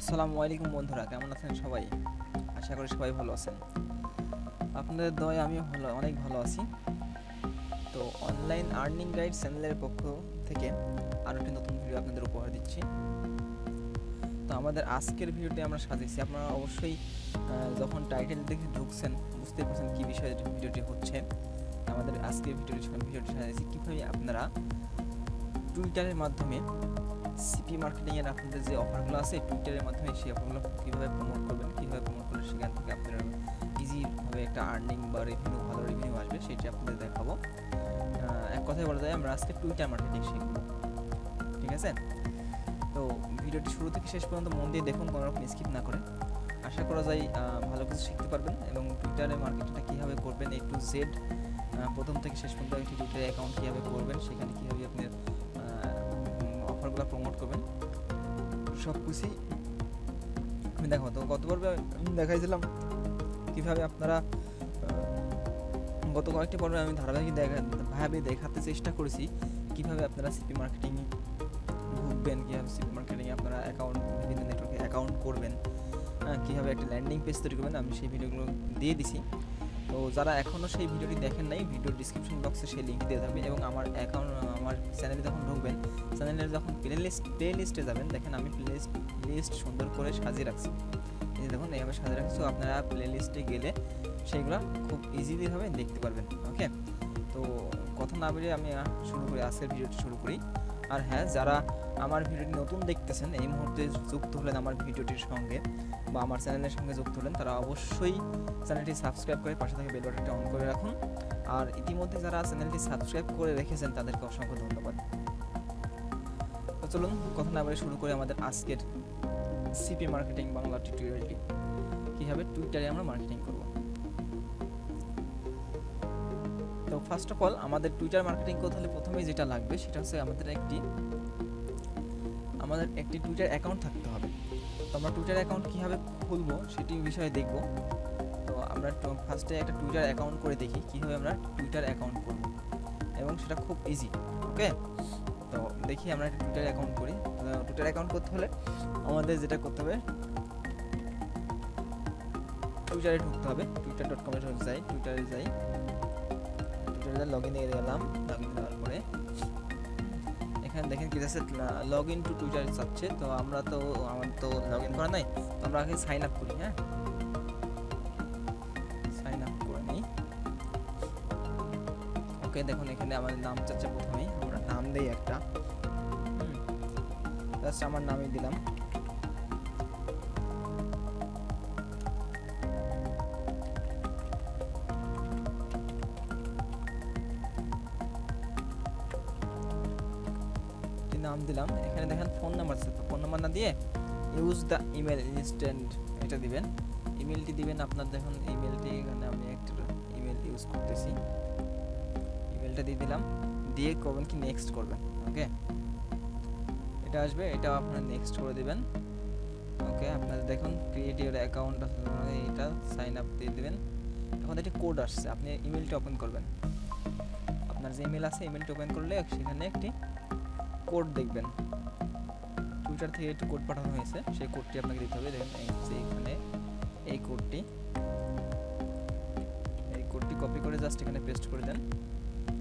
আসসালামু আলাইকুম বন্ধুরা, কেমন আছেন সবাই? আশা করি সবাই ভালো আছেন। আপনাদের দয় আমিও ভালো, অনেক ভালো আছি। তো অনলাইন আর্নিং গাইড চ্যানেলের পক্ষ থেকে আরও একটি নতুন ভিডিও আপনাদের উপহার দিচ্ছি। তো আমাদের আজকের ভিডিওটি আমরা সাজিয়েছি। আপনারা অবশ্যই যখন টাইটেল দেখে ঢুকছেন, বুঝতে পারছেন কী বিষয়ে ভিডিওটি হচ্ছে। আমাদের আজকের ভিডিওটি ভিডিওটি সাজিয়েছি। কীভাবে আপনারা টুইটারের মাধ্যমে সিপি মার্কেটিংয়ের আপনাদের যে অফারগুলো আছে টুইটারের মাধ্যমে সেই অফারগুলো কীভাবে প্রমোট করবেন, কীভাবে প্রমোট করলে সেখান থেকে আপনারা ইজিভাবে একটা আর্নিং বা রেভিনিউ ভালো রেভিনিউ আসবে, সেটি আপনাদের দেখাবো। এক কথায় বলা যায়, আমরা আজকে টুইটার মার্কেটিং শিখব। ঠিক আছে? তো ভিডিওটি শুরু থেকে শেষ পর্যন্ত মন দিয়ে দেখুন, কোনো রকম স্কিপ না করে। আশা করা যায় ভালো কিছু শিখতে পারবেন এবং টুইটারে মার্কেটিংটা কীভাবে করবেন এ টু জেড প্রথম থেকে শেষ পর্যন্ত টুইটার অ্যাকাউন্ট কীভাবে করবেন, সেখানে কীভাবে আপনি অফারগুলো প্রমোট করবেন। সব কিছুই আমি দেখো, তো গত পর্বে আমি দেখাইছিলাম কীভাবে আপনারা গত কয়েকটি পর্বে আমি ধারাবাহিক দেখা, ভাবে দেখাতে চেষ্টা করেছি কীভাবে আপনারা সিপি মার্কেটিং ঢুকবেন কীভাবে সিপি মার্কেটিংয়ে আপনারা অ্যাকাউন্ট বিভিন্ন নেটওয়ার্কে অ্যাকাউন্ট করবেন কীভাবে একটা ল্যান্ডিং পেজ তৈরি করবেন, আমি সেই ভিডিওগুলো দিয়ে দিছি। তো যারা এখনও সেই ভিডিওটি দেখেন নাই, ভিডিওর ডিসক্রিপশন বক্সে সেই লিঙ্ক দিয়ে থাকবে এবং আমার অ্যাকাউন্ট আমার চ্যানেলে যখন ঢুকবেন চ্যানেলে যখন প্লে লিস্ট প্লে লিস্টে যাবেন, দেখেন আমি প্লে লিস্ট লিস্ট সুন্দর করে সাজিয়ে রাখছি। এই দেখুন, এইভাবে সাজিয়ে রাখছি আপনারা প্লে লিস্টে গেলে সেইগুলো খুব ইজিলিভাবে দেখতে পারবেন ওকে তো কথা না বেরিয়ে আমি শুরু করি, আজকের ভিডিওটি শুরু করি। আর হ্যাঁ যারা আমার ভিডিওটি নতুন দেখতেছেন, এই মুহূর্তে যুক্ত হলেন আমার ভিডিওটির সঙ্গে বা আমার চ্যানেলের সঙ্গে যুক্ত হলেন, তারা অবশ্যই চ্যানেলটি সাবস্ক্রাইব করে পাশে থেকে বেল বাটনটি অন করে রাখুন। আর ইতিমধ্যে যারা চ্যানেলটি সাবস্ক্রাইব করে রেখেছেন, তাদেরকে অসংখ্য ধন্যবাদ। তো চলুন, কথা না বলে শুরু করে আমাদের আজকের সিপি মার্কেটিং বাংলা টিউটোরিয়ালটি কীভাবে? টুইটারে আমরা মার্কেটিং ফার্স্ট অফ অল আমাদের টুইটার মার্কেটিং করতে হলে প্রথমেই যেটা লাগবে সেটা হচ্ছে আমাদের একটি আমাদের একটি টুইটার অ্যাকাউন্ট থাকতে হবে। তো আমরা টুইটার অ্যাকাউন্ট কীভাবে খুলবো সেটি বিষয়ে দেখব। তো আমরা ফার্স্টে একটা টুইটার অ্যাকাউন্ট করে দেখি, কীভাবে আমরা টুইটার অ্যাকাউন্ট করব। এবং সেটা খুব ইজি ওকে তো দেখি আমরা একটা টুইটার অ্যাকাউন্ট করি। টুইটার অ্যাকাউন্ট করতে হলে আমাদের যেটা করতে হবে টুইটারে ঢুকতে হবে। টুইটার ডট কমে যাই টুইটারে যাই। টুইটারে লগ ইনে গেলাম লগ ইন দেওয়ার পরে। এখানে দেখেন কি যাচ্ছে লগ ইন টু টুইটার চাচ্ছে তো আমরা তো, আমার তো লগ ইন করা নাই, তো আমরা আগে সাইন আপ করি হ্যাঁ? সাইন আপ করে নিই। ওকে দেখুন এখানে আমাদের নাম চাচ্ছে প্রথমেই, আমরা নাম দেই একটা। জাস্ট আমার নামই দিলাম। ইউজ দ্য ইমেল ইনস্ট্যান্ট এটা দিবেন। ইমেলটি দিবেন, আপনার দেখুন ইমেলটি এখানে আমি একটা ইমেল ইউজ করতেছি। ইমেলটা দিয়ে দিলাম। দিয়ে করবেন কি নেক্সট করবেন ওকে এটা আসবে এটা আপনার নেক্সট করে দিবেন। ওকে আপনার দেখুন ক্রিয়েট ইউর অ্যাকাউন্ট এটা সাইন আপ দিয়ে দিবেন। এখন একটি কোড আসছে, আপনি ইমেলটি ওপেন করবেন। আপনার যে ইমেল আছে ইমেলটি ওপেন করলে সেখানে একটি কোড দেখবেন। টুইটার থেকে একটি কোড পাঠানো হয়েছে, সেই কোডটি আপনাকে দিতে হবে। দেখেন, এই যে এখানে এই কোডটি এই কোডটি কপি করে জাস্ট এখানে পেস্ট করে দেন।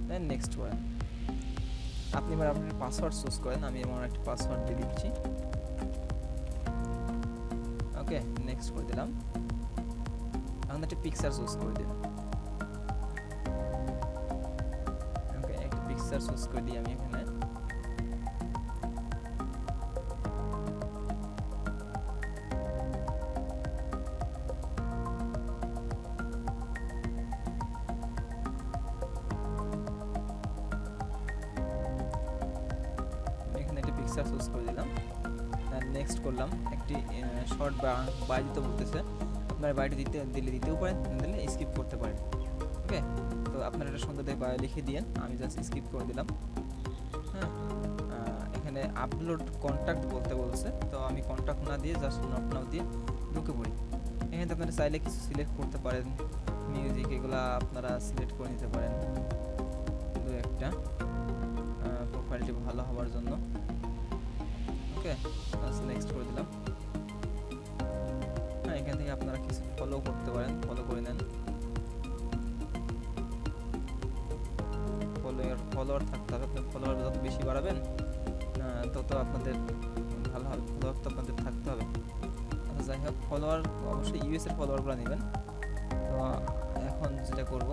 দেন নেক্সট করেন আপনি এবার আপনার পাসওয়ার্ড চুজ করেন, আমি আমার একটা পাসওয়ার্ড দিয়ে দিচ্ছি। ওকে নেক্সট করে দিলাম। এখন একটা পিকচার চুজ করে দিন ওকে একটা পিকচার চুজ করে দিই আমি এখানে। বাই দিতে বলতেছে, আপনার বায়োটি দিতে দিলে দিতেও পারেন, না দিলে স্কিপ করতে পারেন। ওকে তো আপনারা একটা সুন্দর দেখে বায়ো লিখে দিয়েন, আমি জাস্ট স্কিপ করে দিলাম। হ্যাঁ? এখানে আপলোড কন্ট্যাক্ট বলতে বলছে, তো আমি কন্ট্যাক্ট না দিয়ে জাস্ট নট নাও দিয়ে ঢুকে পড়ি। এখানে আপনারা চাইলে কিছু সিলেক্ট করতে পারেন। মিউজিক এগুলা আপনারা সিলেক্ট করে নিতে পারেন। দু একটা। প্রোফাইলটি ভালো হওয়ার জন্য। ওকে নেক্সট করে দিলাম। এখান থেকে আপনারা কিছু ফলো করতে পারেন ফলো করে নেন। ফলোয়ার ফলোয়ার থাকতে হবে আপনার ফলোয়ার যত বেশি বাড়াবেন তত আপনাদের ভালো হবে ফলোয়ার তো আপনাদের থাকতে হবে। আচ্ছা যাই হোক ফলোয়ার অবশ্যই ইউএস এর ফলোয়ারগুলো নেবেন। তো, এখন যেটা করব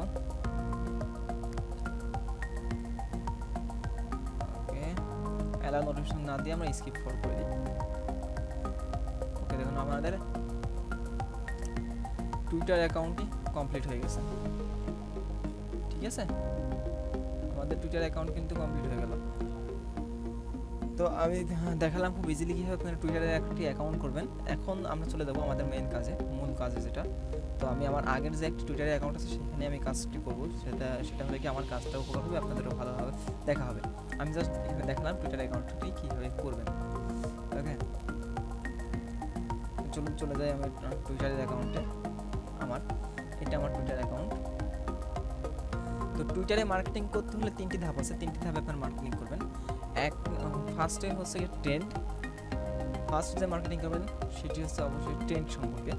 অ্যালাউ নোটিফিকেশন না দিয়ে আমরা স্কিপ ফর করে। দিই টুইটার অ্যাকাউন্টটি কমপ্লিট হয়ে গেছে। ঠিক আছে? আমাদের টুইটার অ্যাকাউন্ট কিন্তু কমপ্লিট হয়ে গেল। তো আমি দেখালাম খুব ইজিলি কীভাবে আপনার টুইটারে একটি অ্যাকাউন্ট করবেন। এখন আমরা চলে যাব আমাদের মেন কাজে, মূল কাজে যেটা। তো আমি আমার আগের যে একটি টুইটারে অ্যাকাউন্ট আছে, সেখানে আমি কাজটি করব। সেটা সেটা হলে কি আমার কাজটাও উপকার হবে, আপনাদেরও ভালোভাবে দেখা হবে। আমি জাস্ট এখানে দেখালাম টুইটার অ্যাকাউন্টটি কীভাবে করবেন। ওকে চলুন, চলে যাই আমি টুইটারের অ্যাকাউন্টে আমার, এটা আমার টুইটার অ্যাকাউন্ট তো টুইটারে মার্কেটিং করতে হলে তিনটি ধাপ আছে। তিনটি ধাপে আপনার মার্কেটিং করবেন। এক ফার্স্টে হচ্ছে ট্রেন্ড ফার্স্ট যে মার্কেটিং করবেন, সেটি হচ্ছে অবশ্যই ট্রেন্ড সম্পর্কে।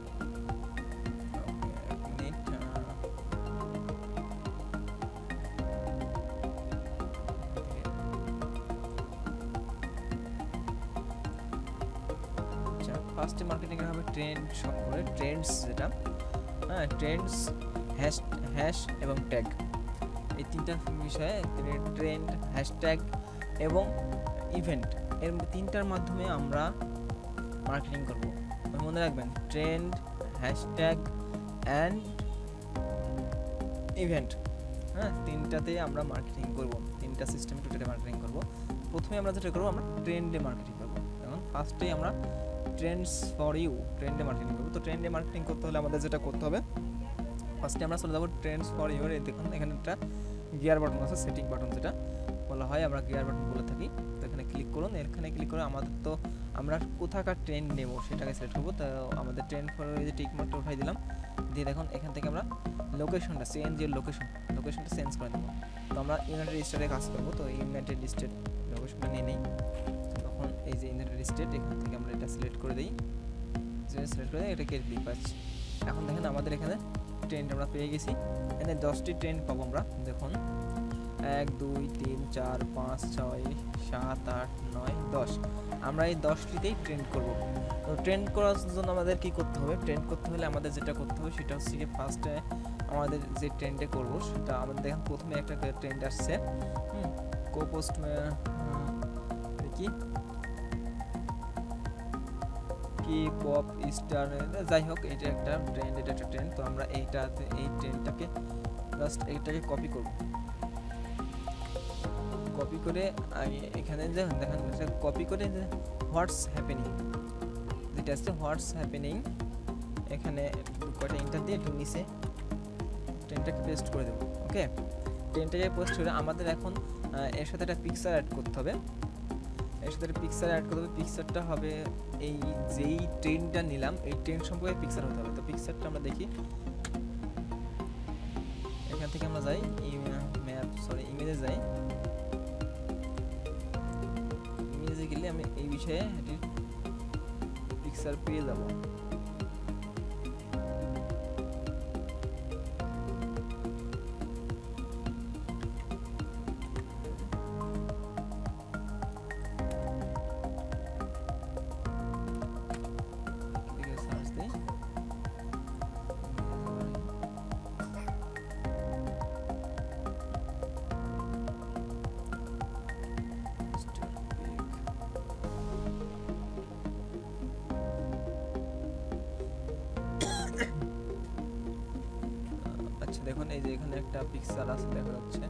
হ্যাশ এবং ট্যাগ এই তিনটা বিষয়ে তিনি ট্রেন্ড হ্যাশট্যাগ এবং ইভেন্ট এর তিনটার মাধ্যমে আমরা মার্কেটিং করব। মনে রাখবেন ট্রেন্ড হ্যাশট্যাগ অ্যান্ড ইভেন্ট হ্যাঁ তিনটাতে আমরা মার্কেটিং করব। তিনটা সিস্টেম টুইটারে মার্কেটিং করব। প্রথমে আমরা যেটা করব, আমরা ট্রেন্ডে মার্কেটিং করব। এখন ফার্স্টেই আমরা ট্রেন্ডস ফর ইউ ট্রেন্ডে মার্কেটিং করব। তো ট্রেন্ডে মার্কেটিং করতে হলে আমাদের যেটা করতে হবে ফার্স্টে আমরা চলে যাব ট্রেন্ডস ফর ইউর দেখুন, এখানে একটা গিয়ার বাটন আছে সেটিং বাটন যেটা বলা হয়, আমরা গিয়ার বাটন বলে থাকি। তো এখানে ক্লিক করুন, এখানে ক্লিক করে আমাদের তো আমরা কোথাকার ট্রেন্ড নেব সেটাকে সিলেক্ট করব। তো আমাদের ট্রেন্ড ফর যে টিক মার্কটা উঠাই দিলাম, দিয়ে দেখুন, এখান থেকে আমরা লোকেশনটা সিএনজির লোকেশন লোকেশনটা চেঞ্জ করে দেবো তো আমরা ইউনাইটেড স্টেটে কাজ করব, তো ইউনাইটেড স্টেট লোকেশনটা নিয়ে নেই। তখন এই যে ইউনাইটেড স্টেট এখান থেকে আমরা এটা সিলেক্ট করে দিই। সিলেক্ট করে দিই, এটা কেটে দিই এখন দেখেন আমাদের এখানে ট্রেন্ড আমরা পেয়ে গেছি। এখানে দশটি ট্রেন্ড পাবো আমরা, দেখুন। এক, দুই, তিন, চার, পাঁচ, ছয়, সাত, আট, নয়, দশ। আমরা এই দশটিতেই ট্রেন্ড করব। তো ট্রেন্ড করার জন্য আমাদের কি করতে হবে? ট্রেন্ড করতে হলে আমাদের যেটা করতে হবে সেটা হচ্ছে কি ফার্স্টে আমাদের যে ট্রেন্ডে করব, সেটা আমাদের দেখেন প্রথমে একটা ট্রেন্ড আসছে। হুম কো পোস্ট কি? কি পপ স্টার যাই হোক এটা একটা ট্রেন্ড এটা একটা ট্রেন্ড তো আমরা এইটাতে, এই ট্রেন্ডটাকে জাস্ট এইটাকে কপি করব। কপি করে আমি এখানে যে দেখেন কপি করে যে হোয়াটস হ্যাপেনিং যেটা আছে হোয়াটস হ্যাপেনিং এখানে কয়টা ইন্টার দিয়ে একটু নিচে ট্রেনটাকে পেস্ট করে দেবো ওকে ট্রেনটাকে পোস্ট করে আমাদের এখন এর সাথে একটা পিকচার অ্যাড করতে হবে। এর পিকচার অ্যাড করতে হবে পিকচারটা হবে এই যেই ট্রেনটা নিলাম, এই ট্রেন সম্পর্কে পিকচার হতে হবে। তো পিকচারটা আমরা দেখি। এখান থেকে আমরা যাই ম্যাপ সরি ইমেজে যাই। ইমেজে গেলে আমি এই বিষয়ে পিকচার পেয়ে যাব। এখানে একটা পিক্সেল আছে দেখা যাচ্ছে।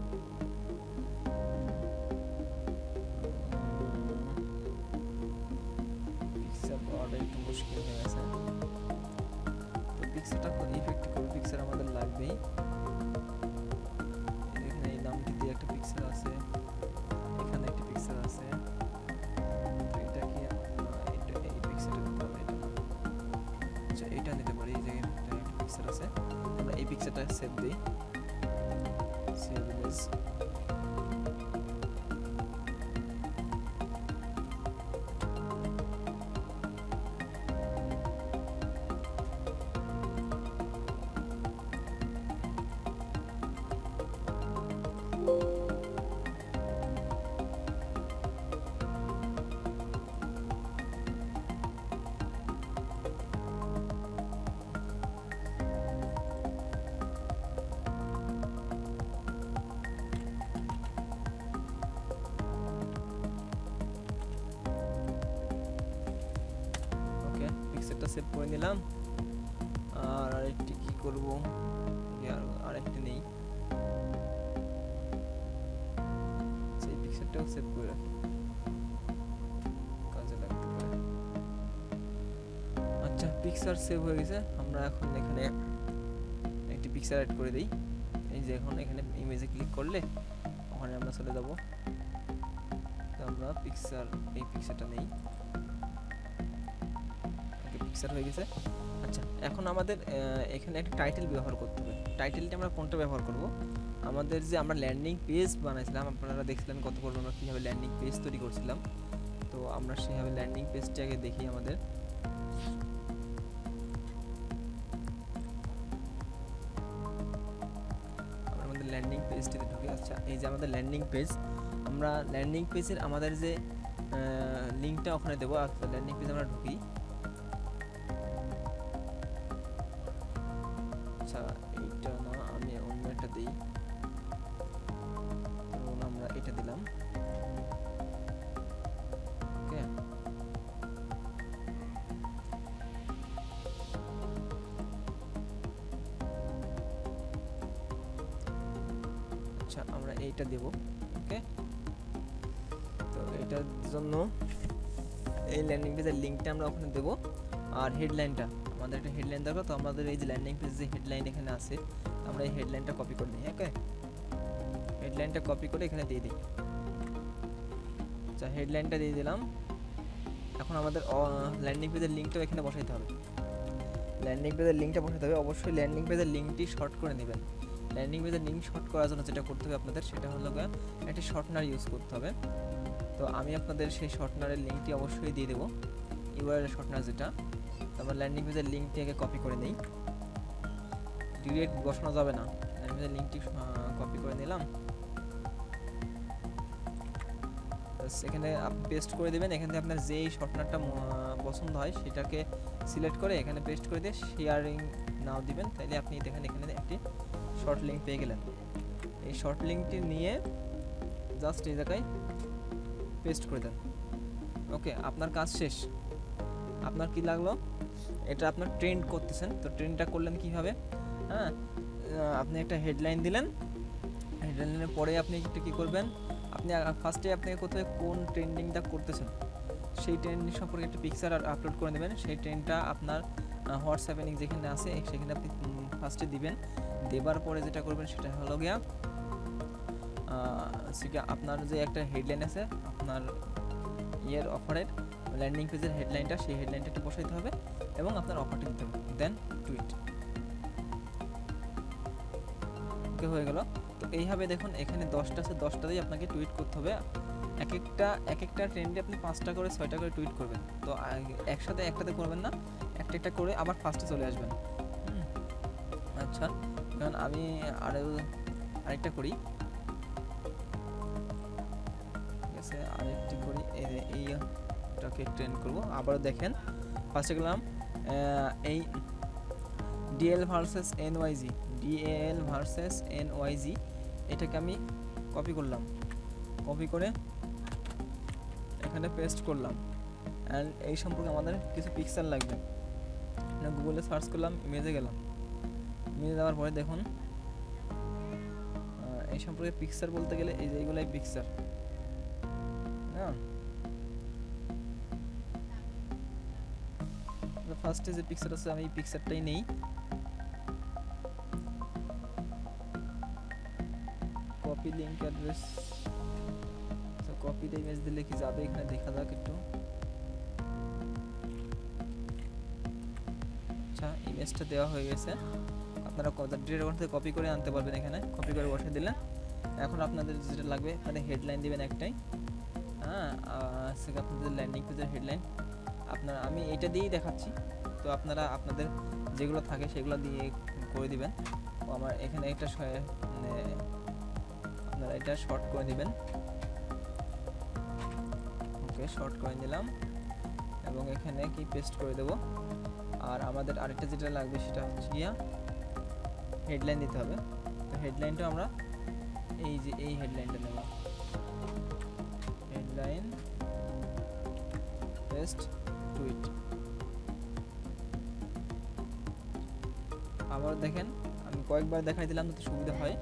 সেভ করে নিলাম। আর আরেকটি কি করব? আর আরেকটি নেই। সেই পিকচারটাও সেভ করে রাখি। কাজে লাগতে পারে। আচ্ছা পিকচার সেভ হয়ে গেছে। আমরা এখন এখানে একটি পিকচার অ্যাড করে দিই। এই যে এখন এখানে ইমেজে ক্লিক করলে ওখানে আমরা চলে যাব। আমরা পিকচার এই পিকচারটা নেই। পিকচার হয়ে গেছে। আচ্ছা এখন আমাদের এখানে একটা টাইটেল ব্যবহার করতে হবে। টাইটেলটা আমরা কোনটা ব্যবহার করব? আমাদের যে আমরা ল্যান্ডিং পেজ বানাইছিলাম, আপনারা দেখছিলেন কত পর্ব আমরা কীভাবে ল্যান্ডিং পেজ তৈরি করছিলাম। তো আমরা সেভাবে ল্যান্ডিং পেজটাকে দেখি আমাদের। আমাদের ল্যান্ডিং পেজটিতে ঢুকে আচ্ছা এই যে আমাদের ল্যান্ডিং পেজ আমরা ল্যান্ডিং পেজের আমাদের যে লিঙ্কটা ওখানে দেবো আচ্ছা ল্যান্ডিং পেজে আমরা ঢুকি। এইটা দেব ওকে তো এটার জন্য এই ল্যান্ডিং পেজের লিঙ্কটা আমরা ওখানে দেবো। আর হেডলাইনটা আমাদের একটা হেডলাইন দরকার, তো আমাদের এই যে ল্যান্ডিং পেজ যে হেডলাইন এখানে আছে, আমরা এই হেডলাইনটা কপি করে নিই ওকে হেডলাইনটা কপি করে এখানে দিয়ে দিই। আচ্ছা হেডলাইনটা দিয়ে দিলাম। এখন আমাদের ল্যান্ডিং পেজের লিঙ্কটাও এখানে বসাইতে হবে। ল্যান্ডিং পেজের লিঙ্কটা বসাতে হবে। অবশ্যই ল্যান্ডিং পেজের লিঙ্কটি শর্ট করে নেবেন। ল্যান্ডিং পেজের লিঙ্ক শর্ট করার জন্য যেটা করতে হবে আপনাদের, সেটা হলো একটি শর্টনার ইউজ করতে হবে। তো আমি আপনাদের সেই শর্টনারের লিঙ্কটি অবশ্যই দিয়ে দেবো ইউআরএল শর্টনার যেটা। তো আমরা ল্যান্ডিং পেজের লিঙ্কটি আগে কপি করে নিই। ডিরেক্ট বসানো যাবে না। ল্যান্ডিং পেজের লিঙ্কটি কপি করে নিলাম। এখানে আপনি পেস্ট করে দেবেন। এখান থেকে আপনার যেই শর্টনারটা পছন্দ হয়, সেটাকে সিলেক্ট করে এখানে পেস্ট করে দিয়ে শেয়ারিং নাও দিবেন। তাইলে আপনি দেখেন এখানে একটি শর্ট লিঙ্ক পেয়ে গেলেন। এই শর্ট লিঙ্কটি নিয়ে জাস্ট এই জায়গায় পেস্ট করে দেন। ওকে আপনার কাজ শেষ। আপনার কি লাগল? এটা আপনার ট্রেন্ড করতেছেন। তো ট্রেন্ডটা করলেন কীভাবে? হ্যাঁ আপনি একটা হেডলাইন দিলেন। হেডলাইনের পরে আপনি একটা কী করবেন? আপনি ফার্স্টে আপনি কোথায় কোন ট্রেন্ডিংটা করতেছেন, সেই ট্রেন্ডিং সম্পর্কে একটা পিকচার আপলোড করে দেবেন সেই ট্রেন্ডটা আপনার হোয়াটসঅ্যাপে লিঙ্ক যেখানে আছে, সেখানে আপনি ফার্স্টে দিবেন। দেবার পরে যেটা করবেন সেটা হলো গিয়া সেটা আপনার যে একটা হেডলাইন আছে, আপনার ইয়ের অফারের ল্যান্ডিং পেজের হেডলাইনটা সেই হেডলাইনটা একটু বসাইতে হবে এবং আপনার অফারটা দিতে হবে। দেন টুইট ওকে হয়ে গেল। তো এইভাবে দেখুন, এখানে দশটা আছে দশটাতেই আপনাকে টুইট করতে হবে। এক একটা এক একটা ট্রেন্ডে আপনি পাঁচটা করে, ছয়টা করে টুইট করবেন। তো একসাথে, একটাতে করবেন না। একটা করে আবার ফার্স্টে চলে আসবেন। আচ্ছা কারণ আমি আরও আরেকটা করি। ঠিক আছে, আরেকটি করি। এই এইটাকে ট্রেন্ড করব। আবারও দেখেন ফার্স্টে গেলাম এই DL versus NYG DL versus N NYG এটাকে আমি কপি করলাম। কপি করে এখানে পেস্ট করলাম। অ্যান্ড এই সম্পর্কে আমাদের কিছু পিকচার লাগবে। গুগলে সার্চ করলাম ইমেজে গেলাম। ইমেজে যাওয়ার পরে দেখুন এই সম্পর্কে পিকচার বলতে গেলে এই যে এইগুলাই পিকচার হ্যাঁ ফার্স্টে যে পিকচার আছে, আমি এই পিকচারটাই নেই। কপি লিঙ্ক অ্যাড্রেস কপিতে ইমেজ দিলে কি যাবে? এখানে দেখা যাক একটু। আচ্ছা দেওয়া হয়ে গেছে। আপনারা ডিরেক্ট ওখান থেকে কপি করে আনতে পারবেন এখানে। কপি করে বসে দিলেন। এখন আপনাদের যেটা লাগবে মানে হেডলাইন দিবেন একটাই। হ্যাঁ আপনাদের ল্যান্ডিং পেজের হেডলাইন আপনার, আমি এটা দিয়েই দেখাচ্ছি। তো আপনারা, আপনাদের যেগুলো থাকে সেগুলো দিয়ে করে দিবেন। আমার এখানে একটা মানে আপনারা এটা শর্ট করে দিবেন। ওকে শর্ট করে নিলাম এবং এখানে কি পেস্ট করে দেব? আর আমাদের আরেকটা যেটা লাগবে সেটা হচ্ছে গিয়া হেডলাইন দিতে হবে। তো হেডলাইনটা আমরা এই যে এই হেডলাইনটা নেব। হেডলাইন পেস্ট টুইট আবার দেখেন, আমি কয়েকবার দেখাই দিলাম তো সুবিধা হয়।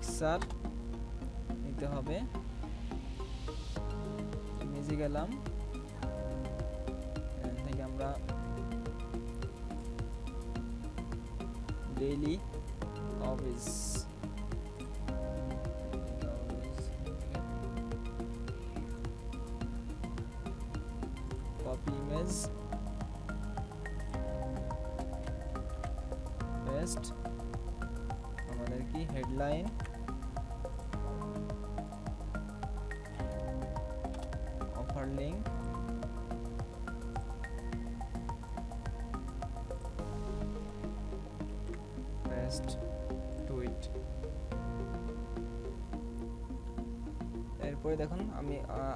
পিকচার নিতে হবে। ইমেজে গেলাম। থেকে আমরা ডেইলি অফিস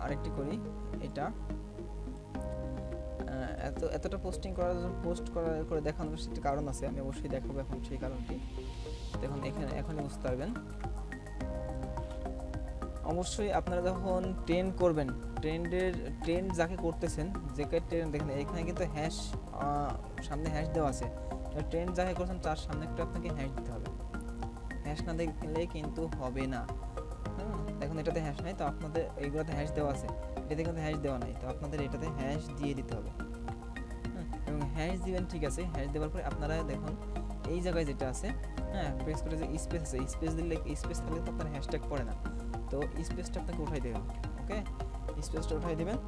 আরেকটি করি, এটা। এত, এতটা পোস্টিং করার জন্য পোস্ট করার করে দেখানোর একটি কারণ আছে, আমি অবশ্যই দেখাবো এখন সেই কারণটি। দেখুন, এখানে, এখনই বুঝতে পারবেন। অবশ্যই আপনারা যখন ট্রেন্ড করবেন ট্রেন্ডের ট্রেন্ড যাকে করতেছেন, যে ট্রেন্ড দেখেন, এখানে কিন্তু হ্যাশ সামনে হ্যাশ দেওয়া আছে। ট্রেন্ড যাকে করছেন, তার সামনে একটু আপনাকে হ্যাশ দিতে হবে। হ্যাশ না দেখলে কিন্তু হবে না। দেখুন এটাতে হ্যাশ নাই, তো আপনাদের এইগুলোতে হ্যাশ দেওয়া আছে। এটাতে কিন্তু হ্যাশ দেওয়া নাই, তো আপনাদের এটাতে হ্যাশ দিয়ে দিতে হবে। হ্যাঁ এবং হ্যাশ দিবেন ঠিক আছে হ্যাশ দেওয়ার পরে আপনারা দেখুন, এই জায়গায় যেটা আছে হ্যাঁ প্রেস করে যে স্পেস আছে স্পেস দিলে স্পেস থাকলে তো আপনার হ্যাশট্যাগ পড়ে না। তো স্পেসটা আপনাকে উঠাই দেবেন ওকে স্পেসটা উঠাই দেবেন।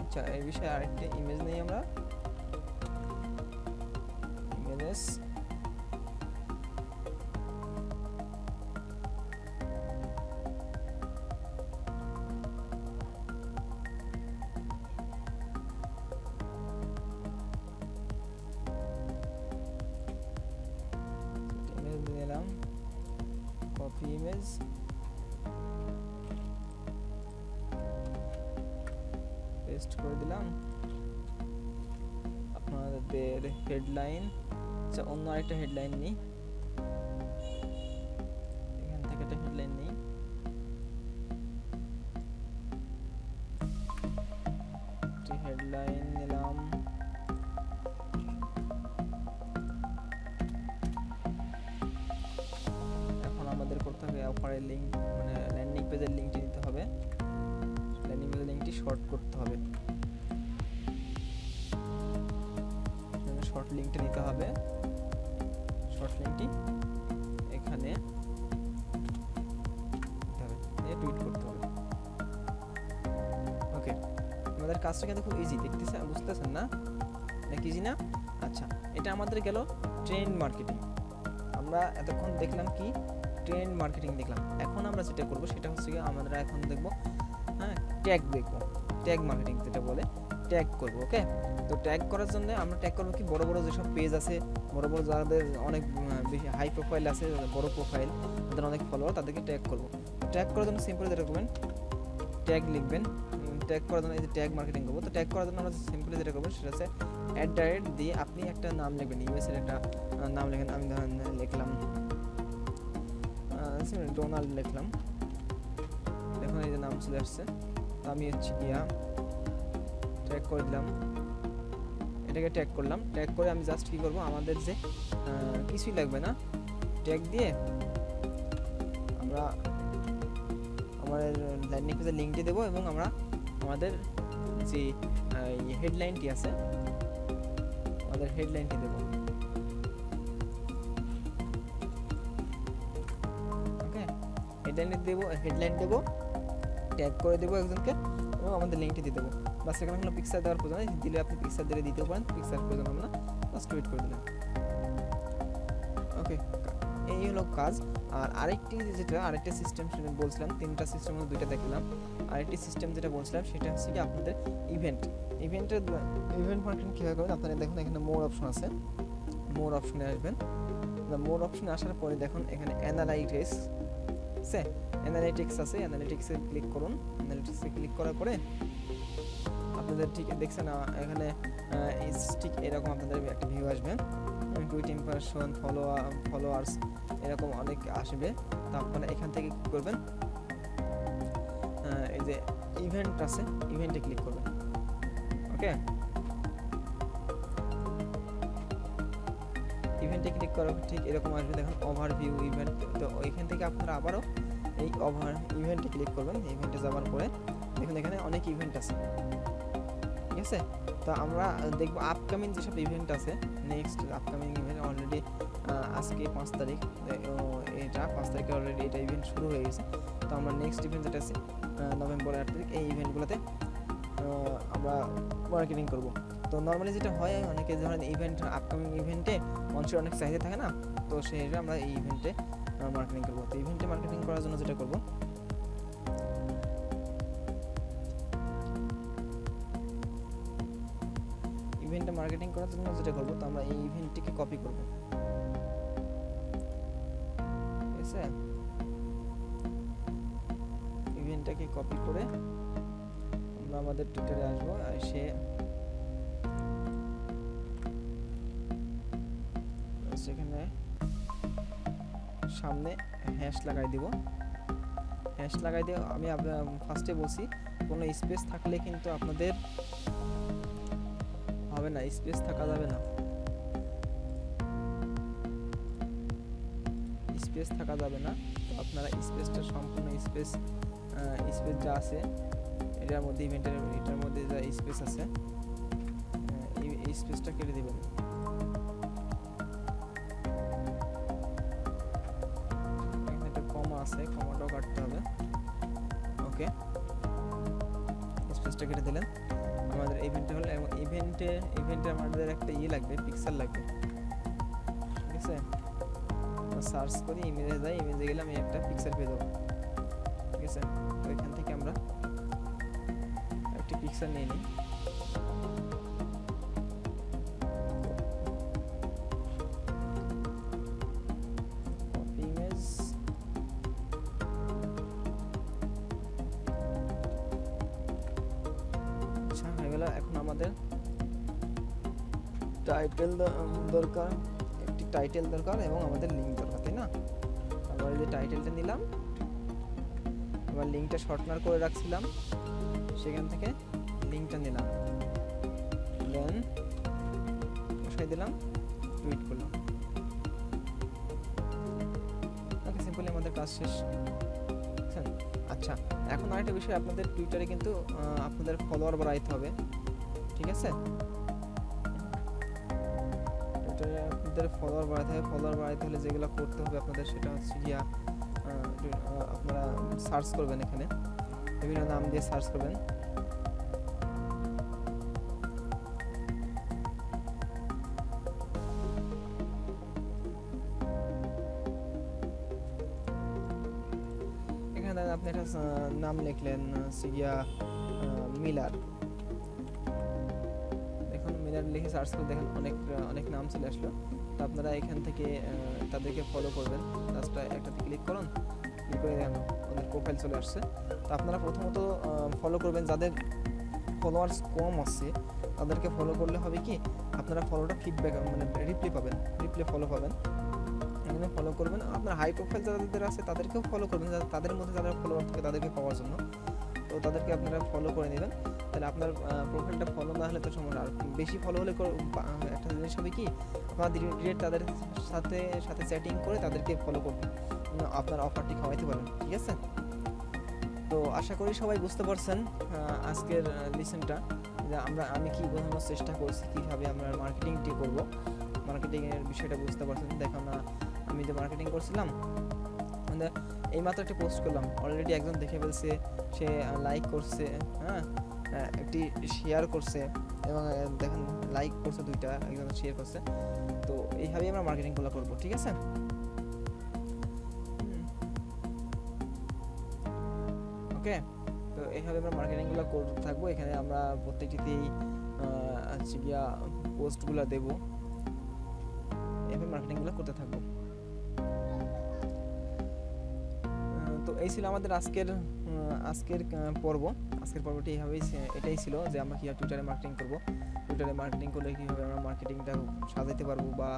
আচ্ছা এই বিষয়ে আরেকটা ইমেজ নেই আমরা। ইমেজেস পেস্ট করে দিলাম। আপনাদের হেডলাইন আচ্ছা অন্য আরেকটা হেডলাইন নিই। এখান থেকে একটা হেডলাইন নিই। হেডলাইন নিলাম। এখন আমাদের করতে হবে অফারের লিঙ্ক মানে ল্যান্ডিং পেজের লিঙ্কটি নিতে হবে। ল্যান্ডিং শর্ট করতে হবে। শর্ট লিঙ্কটা নিতে হবে। শর্ট লিঙ্কটি এখানে টুইট করতে হবে। ওকে আমাদের কাজটা কিন্তু খুব ইজি দেখতেছেন, বুঝতেছেন না? নাকি ইজি না? আচ্ছা এটা আমাদের গেল ট্রেন্ড মার্কেটিং আমরা এতক্ষণ দেখলাম কি? ট্রেন্ড মার্কেটিং দেখলাম। এখন আমরা যেটা করব সেটা হচ্ছে কি আমরা এখন দেখব ট্যাগ দেখব। ট্যাগ মার্কেটিং যেটা বলে ট্যাগ করব ওকে তো ট্যাগ করার জন্য আমরা ট্যাগ করব কি, বড় বড় যেসব পেজ আছে, বড় বড় যাদের অনেক বেশি হাই প্রোফাইল আছে বড় প্রোফাইল তাদের অনেক ফলোয়ার তাদেরকে ট্যাগ করব। ট্যাগ করার জন্য সিম্পল যেটা করবেন ট্যাগ লিখবেন। ট্যাগ করার জন্য এই যে ট্যাগ মার্কেটিং করব, তো ট্যাগ করার জন্য আমরা সিম্পলি যেটা করব, সেটা হচ্ছে অ্যাট দ্য রেট দিয়ে আপনি একটা নাম লিখবেন ইউএসের একটা নাম লিখেন, আমি ধরেন লিখলাম ডোনাল্ড লিখলাম। দেখুন এই যে নাম চলে আসছে। আমি হচ্ছে গিয়া ট্যাগ করে দিলাম। এটাকে ট্যাগ করলাম। ট্যাগ করে আমি জাস্ট কি করব? আমাদের যে কিছুই লাগবে না। ট্যাগ দিয়ে আমরা আমাদের ল্যান্ডিং পেজের লিঙ্কটি দেবো এবং আমরা আমাদের যে হেডলাইনটি আছে, আমাদের হেডলাইনটি দেবো। ওকে হেডলাইন দেবো হেডলাইন দেবো। ট্যাগ করে দেবো একজনকে এবং আমাদের লিঙ্কটি দিয়ে দেবো। বাস এখানে কোনো পিকচার দেওয়ার প্রয়োজন নেই, দিলে আপনি পিকচার দিলে দিতেও পারেন পিকচার প্রয়োজন আমরা বাস টুইট করে দিলেন। ওকে এই হলো কাজ। আর আরেকটি যেটা, আরেকটা সিস্টেম সেটা বলছিলাম, তিনটা সিস্টেম দুইটা দেখলাম। আরেকটি সিস্টেম যেটা বলছিলাম, সেটা হচ্ছে কি আপনাদের ইভেন্ট ইভেন্টের ইভেন্ট মার্কেটিং কীভাবে করবেন? আপনারা দেখুন, এখানে মোর অপশন আছে। মোর অপশনে আসবেন মোর অপশনে আসার পরে দেখুন, এখানে অ্যানালাইটিক্স আছে অ্যানালিটিক্স আছে অ্যানালিটিক্সে ক্লিক করুন। অ্যানালিটিক্সে ক্লিক করার পরে আপনাদের ঠিক দেখছেন এখানে ঠিক এরকম আপনাদের একটা ভিউ আসবে। টুইট ইম্প্রেশন ফলো ফলোয়ার্স এরকম অনেক আসবে। তো আপনারা এখান থেকে কী করবেন? এই যে ইভেন্ট আছে ইভেন্টে ক্লিক করবেন। ওকে ইভেন্টে ক্লিক করার ঠিক এরকম আসবে, দেখুন ওভারভিউ ইভেন্ট তো ওইখান থেকে আপনারা আবারও এই ওভার ইভেন্টে ক্লিক করবেন ইভেন্টে যাওয়ার পরে দেখুন এখানে অনেক ইভেন্ট আছে। ঠিক আছে? তো আমরা দেখব আপকামিং যেসব ইভেন্ট আছে নেক্সট আপকামিং ইভেন্ট অলরেডি আজকে পাঁচ তারিখ এটা পাঁচ তারিখে অলরেডি এটা ইভেন্ট শুরু হয়ে গেছে। তো আমরা নেক্সট ইভেন্ট যেটা আছে নভেম্বর আট তারিখ, এই ইভেন্টগুলোতে আমরা মার্কেটিং করব। তো নর্মালি যেটা হয়, অনেকে ধরেন ইভেন্ট আপকামিং ইভেন্টে মানুষের অনেক চাহিদা থাকে না, তো সেই আমরা এই ইভেন্টে মার্কেটিং করব, তো ইভেন্টে মার্কেটিং করার জন্য যেটা করব। ইভেন্টে মার্কেটিং করার জন্য যেটা করব, তো আমরা এই ইভেন্টটিকে কপি করব। ঠিক ইভেন্টটাকে কপি করে আমরা আমাদের টুইটারে আসব এসে সেখানে সামনে হ্যাশ লাগাই দিব। হ্যাশ লাগাই দিয়ে আমি ফার্স্টে বলছি, কোনো স্পেস থাকলে কিন্তু আপনাদের হবে না স্পেস থাকা যাবে না। স্পেস থাকা যাবে না। আপনারা স্পেসটা সম্পূর্ণ স্পেস স্পেস যা আছে, এটার মধ্যে ইভেন্টের এটার মধ্যে যা স্পেস আছে এই স্পেসটা কেটে দিবেন। একটা ইয়ে লাগবে পিক্সেল লাগবে। ঠিক আছে? সার্চ করি ইমেজে যাই ইমেজে গেলে আমি একটা পিক্সেল পেয়ে যাব। ঠিক আছে? তো এখান থেকে আমরা একটি পিক্সেল নিয়ে নিই। টাইটেল দরকার এবং আমাদের লিঙ্ক দরকার, তাই না? আমরা এই যে টাইটেলটা নিলাম, এবার লিঙ্কটা শর্টনার করে রাখছিলাম, সেখান থেকে লিঙ্কটা নিলাম। দেন বসাই দিলাম টুইট করলাম। ওকে সিম্পলি আমাদের কাজ শেষ। বুঝছেন? আচ্ছা এখন আরেকটা বিষয়, আপনাদের টুইটারে কিন্তু আপনাদের ফলোয়ার বাড়াইতে হবে, ঠিক আছে? আপনাদের ফলোয়ার বাড়াইতে হবে ফলোয়ার বাড়াইতে হলে যেগুলো করতে হবে আপনাদের সেটা হচ্ছে গিয়া আপনারা সার্চ করবেন এখানে। বিভিন্ন নাম দিয়ে সার্চ করবেন। এখানে আপনি একটা নাম লিখলেন সিগিয়া মিলার। দেখুন মিলার লিখে সার্চ করে দেখেন অনেক অনেক নাম চলে আসলো। তো আপনারা এখান থেকে তাদেরকে ফলো করবেন। জাস্ট একটাতে ক্লিক করুন ক্লিক করে দেখেন ওদের প্রোফাইল চলে আসছে। তো আপনারা প্রথমত ফলো করবেন যাদের ফলোয়ার্স কম আছে, তাদেরকে ফলো করলে হবে কি, আপনারা ফলোটা ফিডব্যাক মানে রিপ্লাই পাবেন রিপ্লাই ফলো পাবেন। এখানে ফলো করবেন। আপনার হাই প্রোফাইল যাদের আছে, তাদেরকেও ফলো করবেন তাদের মধ্যে যারা ফলোয়ার থাকে, তাদেরকে পাওয়ার জন্য। তো তাদেরকে আপনারা ফলো করে নেবেন। তাহলে আপনার প্রোফাইলটা ফলো না হলে তো সমস্যা। আর বেশি ফলো হলে একটা জিনিস হবে কি আপনার ডিরেক্ট তাদের সাথে সাথে চ্যাটিং করে তাদেরকে ফলো করবেন আপনার অফারটি খাওয়াইতে পারবেন, ঠিক আছে? তো আশা করি সবাই বুঝতে পারছেন আজকের লিসেনটা যে আমরা, আমি কি বোঝানোর চেষ্টা করছি, কীভাবে আমরা মার্কেটিংটি করব। মার্কেটিংয়ের বিষয়টা বুঝতে পারছেন। দেখো না আমি যে মার্কেটিং করছিলাম এই মাত্র একটা পোস্ট করলাম। অলরেডি একজন দেখে ফেলছে, সে লাইক করছে হ্যাঁ একটি শেয়ার করছে। এবং দেখেন লাইক করছে দুইটা একজন শেয়ার করছে। তো এইভাবেই আমরা মার্কেটিংগুলো করব, ঠিক আছে? ওকে, তো এইভাবে আমরা মার্কেটিংগুলো করতে থাকব। এখানে আমরা প্রত্যেকটিতেই হচ্ছে গিয়া পোস্টগুলো দেবো। এভাবে মার্কেটিংগুলো করতে থাকব। তো এই ছিল আমাদের আজকের আজকের পর্ব, আজকের পর্বটি এইভাবেই এটাই ছিল যে আমরা কীভাবে টুইটারে মার্কেটিং করব। টুইটারে মার্কেটিং করলে কীভাবে আমরা মার্কেটিংটা সাজাইতে পারব বা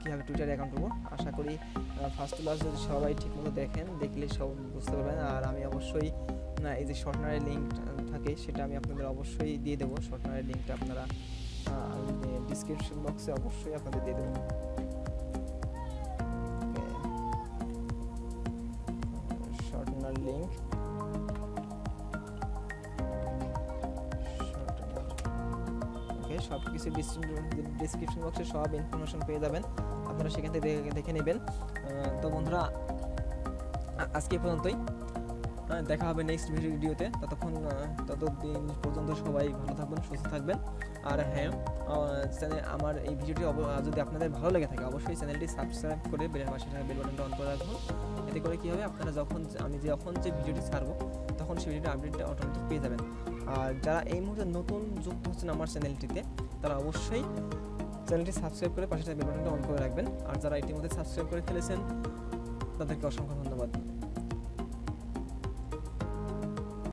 কীভাবে টুইটারে অ্যাকাউন্ট করব। আশা করি ফার্স্ট ক্লাস যদি সবাই ঠিকমতো দেখেন, দেখলে সব বুঝতে পারবেন। আর আমি অবশ্যই না এই যে শর্টনারের লিঙ্ক থাকে, সেটা আমি আপনাদের অবশ্যই দিয়ে দেবো। শর্টনারের লিঙ্কটা আপনারা ডিসক্রিপশন বক্সে অবশ্যই আপনাদের দিয়ে দেবো। সব কিছু ডিসক্রিপশন বক্সে সব ইনফরমেশন পেয়ে যাবেন। আপনারা সেখান থেকে দেখে- নেবেন। তো বন্ধুরা আজকে পর্যন্তই। হ্যাঁ, দেখা হবে নেক্সট ভিডিওতে ততক্ষণ ততদিন পর্যন্ত সবাই ভালো থাকবেন সুস্থ থাকবেন। আর হ্যাঁ চ্যানেল আমার এই ভিডিওটি যদি আপনাদের ভালো লেগে থাকে অবশ্যই চ্যানেলটি সাবস্ক্রাইব করে পাশে থাকা বেল বাটনটা অন করে রাখুন। এতে করে কী হবে আপনারা যখন আমি যখন যে ভিডিওটি ছাড়বো তখন সেই ভিডিওটি আপডেটটা অটোমেটিক পেয়ে যাবেন। আর যারা এই মুহূর্তে নতুন যুক্ত হচ্ছেন আমার চ্যানেলটিতে, তারা অবশ্যই চ্যানেলটি সাবস্ক্রাইব করে পাশে বেল অন করে রাখবেন। আর যারা ইতিমধ্যে সাবস্ক্রাইব করে ফেলেছেন, তাদেরকে অসংখ্য ধন্যবাদ।